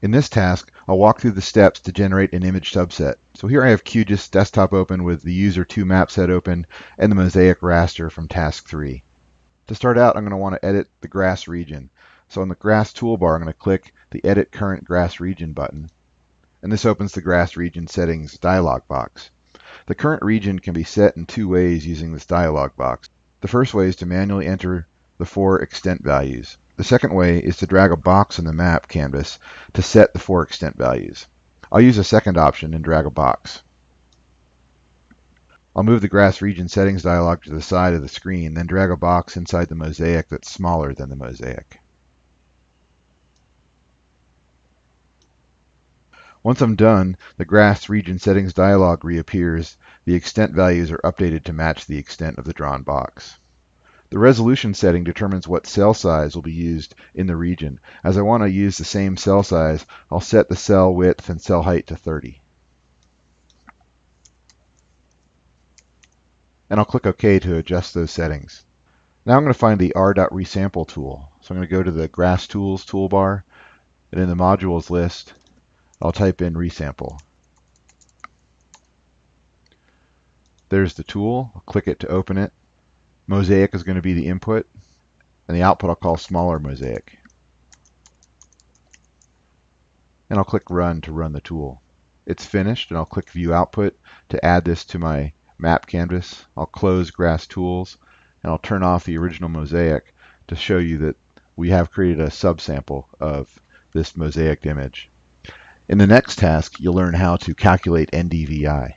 In this task, I'll walk through the steps to generate an image subset. So here I have QGIS desktop open with the user 2 map set open and the mosaic raster from task 3. To start out, I'm going to want to edit the grass region. So on the grass toolbar, I'm going to click the Edit Current Grass Region button. And this opens the grass region settings dialog box. The current region can be set in two ways using this dialog box. The first way is to manually enter the four extent values. The second way is to drag a box in the map canvas to set the four extent values. I'll use the second option and drag a box. I'll move the grass region settings dialog to the side of the screen, then drag a box inside the mosaic that's smaller than the mosaic. Once I'm done, the grass region settings dialog reappears. The extent values are updated to match the extent of the drawn box. The resolution setting determines what cell size will be used in the region. As I want to use the same cell size, I'll set the cell width and cell height to 30. And I'll click OK to adjust those settings. Now I'm going to find the r.resample tool. So I'm going to go to the Grass Tools toolbar, and in the Modules list, I'll type in resample. There's the tool. I'll click it to open it. Mosaic is going to be the input, and the output I'll call smaller mosaic. And I'll click Run to run the tool. It's finished, and I'll click View Output to add this to my map canvas. I'll close Grass Tools, and I'll turn off the original mosaic to show you that we have created a subsample of this mosaic image. In the next task, you'll learn how to calculate NDVI.